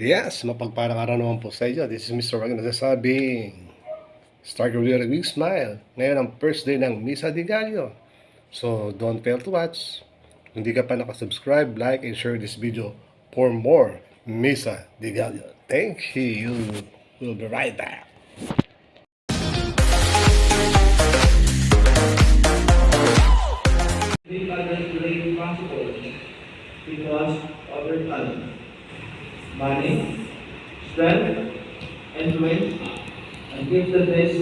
Yes, mapagparang araw naman po sa inyo. This is Mr. Wag nagsasabing Start your day with a big smile. Ngayon ang first day ng Misa de Gallo. So, don't fail to watch. Kung di ka pa nakasubscribe, like, and share this video for more Misa de Gallo. Thank you. We'll be right back. Because money, strength, influence, and give the best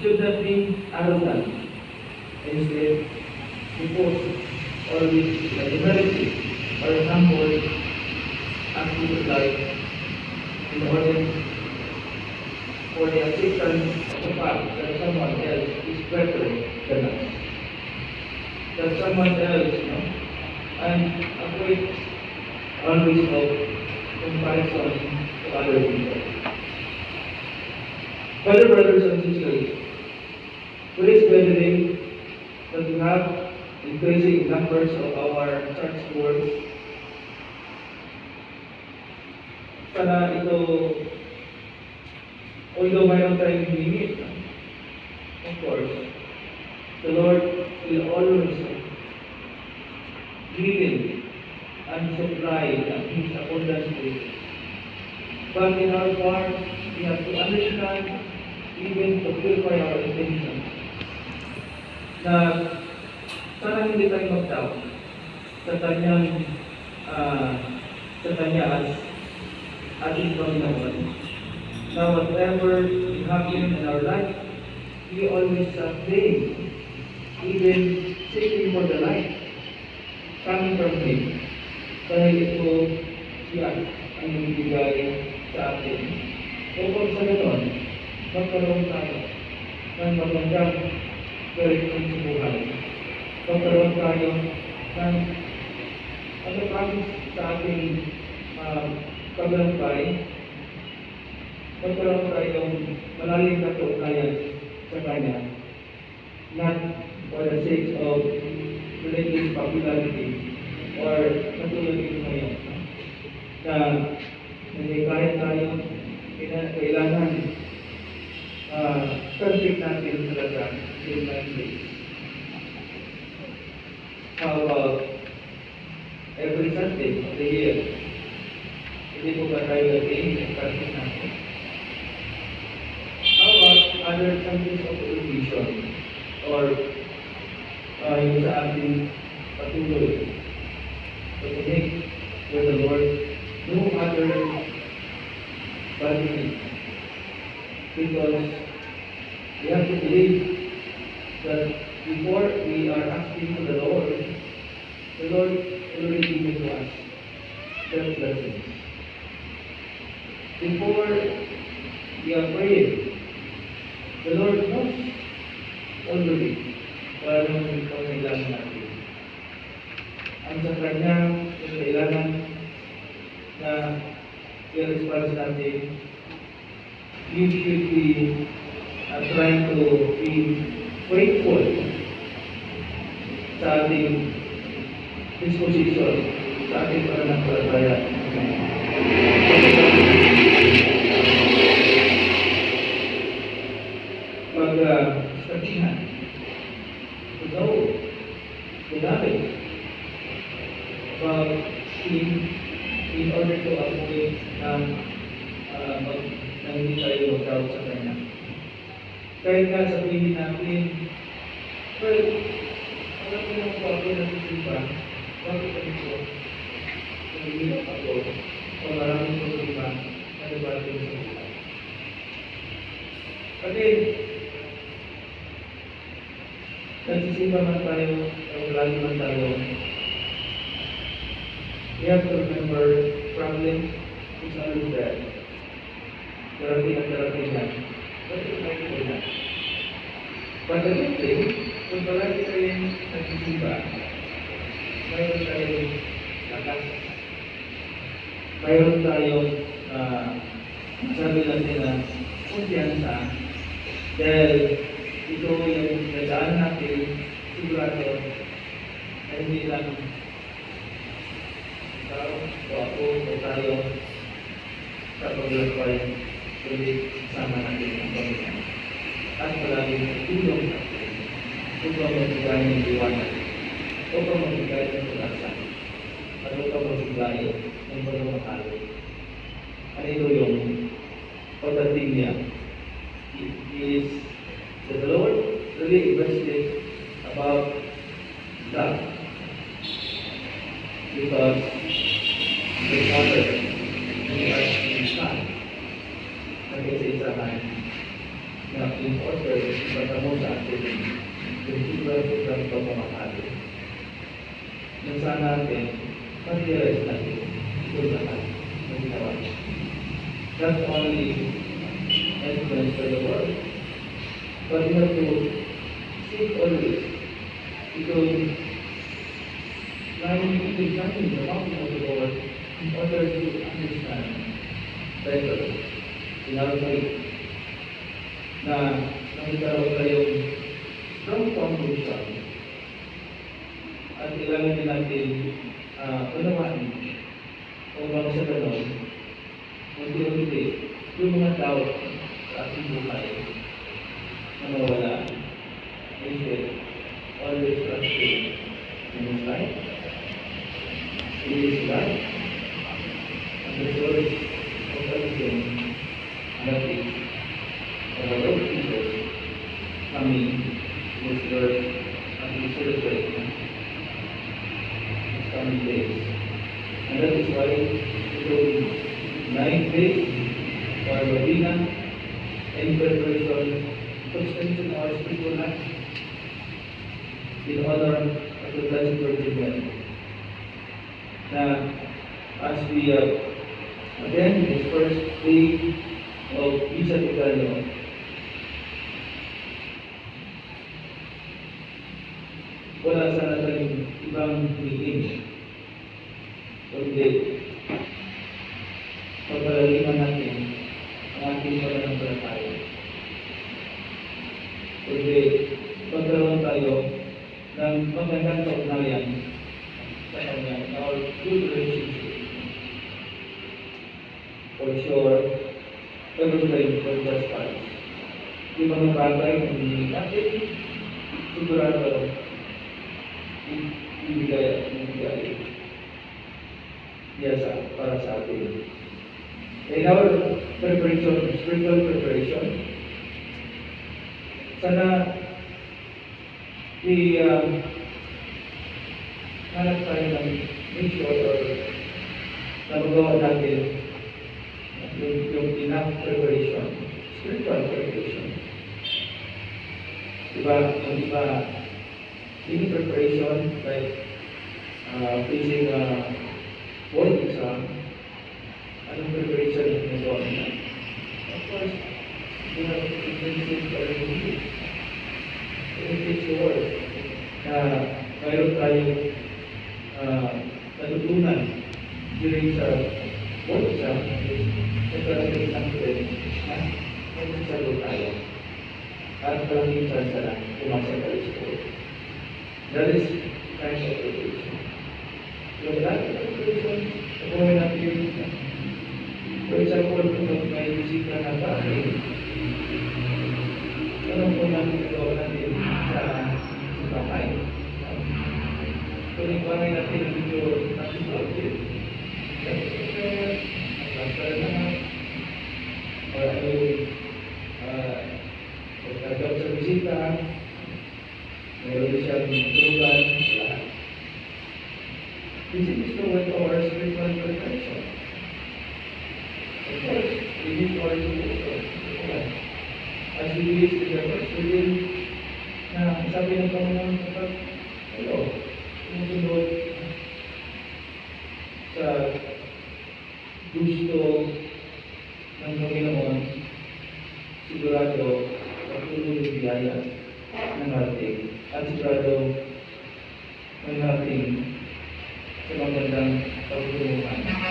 should not be arrogant. Instead, support or with the humility or humble of life in order for the assistance of the fact that someone else is better than us that someone else, you know, and avoid always of comparison to other people. Fellow brothers and sisters, please believe that we have increasing numbers of our church board. Sana ito, although mayroon tayong limit, of course, the Lord will always give and supply and His abundance But in our part, we have to understand, even to purify our intention, na sana hindi tayo mag-doubt sa kanyang ah, sa kanya as ating Panginoon. Now, whatever is happening in our life, we always uh, pray even seeking for the light coming from Him. Dahil ito siya ang ibigay sa atin. Upang sa ganon, magkaroon tayo ng magandang direksyon sa buhay. Magkaroon tayo ng ano promise sa ating uh, paglampay, magkaroon tayong malalim na kaugnayan sa Kanya not for the sake of religious popularity और संतुलन की कमी होता है कार्य कार्यों के इलाजा में सब सीखना चीज़ लगता है every Sunday of the year यदि को बताई गई है कर सकता है अदर कंट्रीज़ ऑफ़ इंडिविजुअल और यूज़ आर दी अतुल्य With the Lord no other but Him. Because we have to believe that before we are asking for the Lord, the Lord already given to us that blessings. Before we are praying, the Lord knows already wala naman ikaw kailangan natin. Ang sa kanya, yung kailangan na i-response natin, you should be uh, trying to be faithful sa ating disposition, sa ating pananampalataya. Pag uh, sabihan, to know the knowledge about Him in order to avoid ng uh, mag, na hindi tayo mag-doubt sa Kanya. Kahit nga sabihin natin, well, alam mo naman po ako nagsisimba, bakit ganito? Nagigilap ako, o maraming problema na nabati sa buhay. Kasi, nagsisimba man tayo, o lagi man tayo, we have to remember problem is always there. therapy and therapy line. What is therapy setelah kita yang nanti tiba, mayroon tayong lakas, mayroon tayong uh, sabi lang nila, kumpiyansa, dahil ito yung nadaan natin, sigurado, ay hindi lang ikaw o ako o tayo sa paglalakbay kundi sama natin ang Panginoon. At palaging tulong natin upang magbigay ng liwanag, upang magbigay ng pag-asa, at upang magbigay ng pagmamahal. Ano ito yung niya? It Lord really invested about sobrang-sobrang pagmamahal na sana natin ma-realize natin ito lahat na ginawa. Not only influence for the world, but we have to seek always because lying examining the mountain of the Lord in order to understand better in our faith na nagkaroon tayong strong foundation at kailangan din natin uh, unawain upang sa ganon unti-unti yung mga tao sa ating buhay na mawala. Instead always trusting in His life? In His life. And the source of everything or a lot of people coming this earth and to celebrate And that is why ito nine days for Robina in preparation to strengthen our spiritual life in honor of the Blessed Virgin Mary. Now, as we uh, attend this first day of Isa de Gallo, wala sana tayong ibang meeting. Kundi, pagpalaliman natin ang ating pananampalataya. Kundi, pagkaroon tayo ng magandang kaugnayan sa Kanya, our good relationship. For sure, everything will just fine. Yung mga bagay na hindi natin, sigurado, ibigay at ibigay niya sa, para sa atin. In our preparation, spiritual preparation, sana i uh, hanap tayo ng make sure or na magawa natin yung, yung enough preparation, spiritual preparation. Diba, yung iba, any preparation like uh, facing a board exam, anong preparation yung ginagawa nila? Of course, you have to intensive preparation. It takes the word na mayroon tayong uh, natutunan during sa exam is nagkaroon ng confidence na magsasalo tayo at malaking chance na pumasa tayo sa board. That is kind of preparation. So that preparation, gawin natin For Perjamuan untuk bayi jika baik Perempuan kedua diri Jika baik Perempuan yang tidak jujur Masih bagus Dan juga Karena Orang itu Berkata berwisita Indonesia berubah Di sini sudah over reach to the first within na sabi ng Panginoon kapag kayo, sumusunod sa gusto ng Panginoon, sigurado patuloy yung biyaya ng ating at sigurado ng ating sa magandang pagtulungan.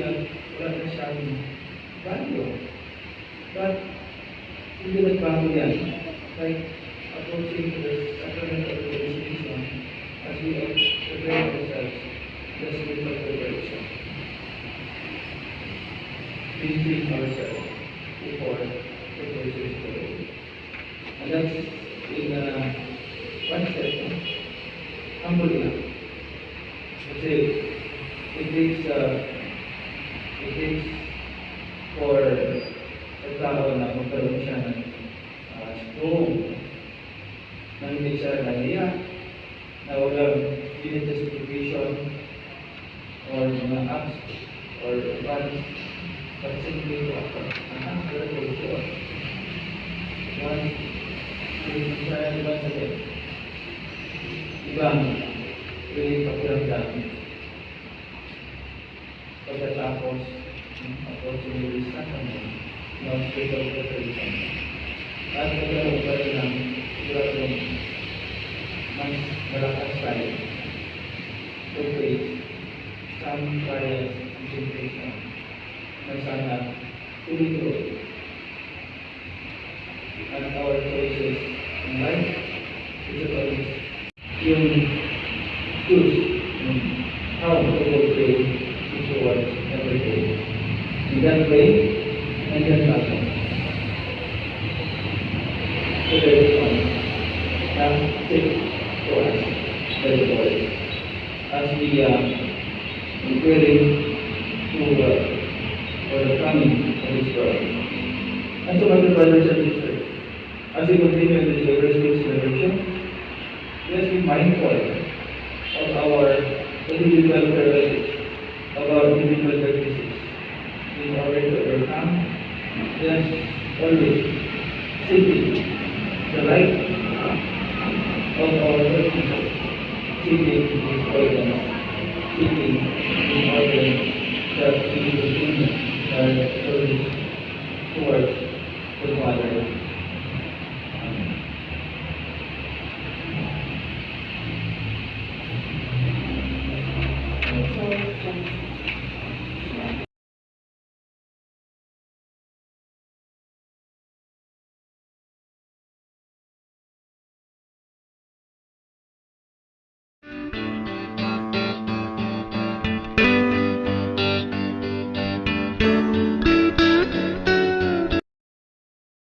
Na wala na siyang value. But, hindi nagbago yan. Like, approaching to the sacrament of the initiation as we prepare ourselves the spiritual preparation. Cleansing ourselves before the person of the Lord. And that's in uh, one step, no? humble enough. Kasi it takes, uh, for a tao na magkaroon siya ng uh, strong na hindi siya nahiya, na walang justification or mga acts or funds, but simply to ako. Ang ang resolution. Once, yung sa ibang sabi, ibang really pakiramdam. Pagkatapos, ఉపయోగించినట్టు మనం స్పీకర్ ఉపయోగిస్తాం రాజకీయ ఉపయోగించిన ఈరోజు మనం berangkat sekali lebih sampai mencintai dan sangat itu and our choices in life is about in good how to go Way, and then nothing. So there is one. Take for us, very Lord, as we uh, preparing to uh, for the coming of this world. And so, dear brothers and sisters, as we continue in this Eucharistic celebration, let's be mindful of our individual privileges, of our individual we already overcome, just always seeking the right of our worship, seeking His guidance, seeking in order that we our service towards the Father.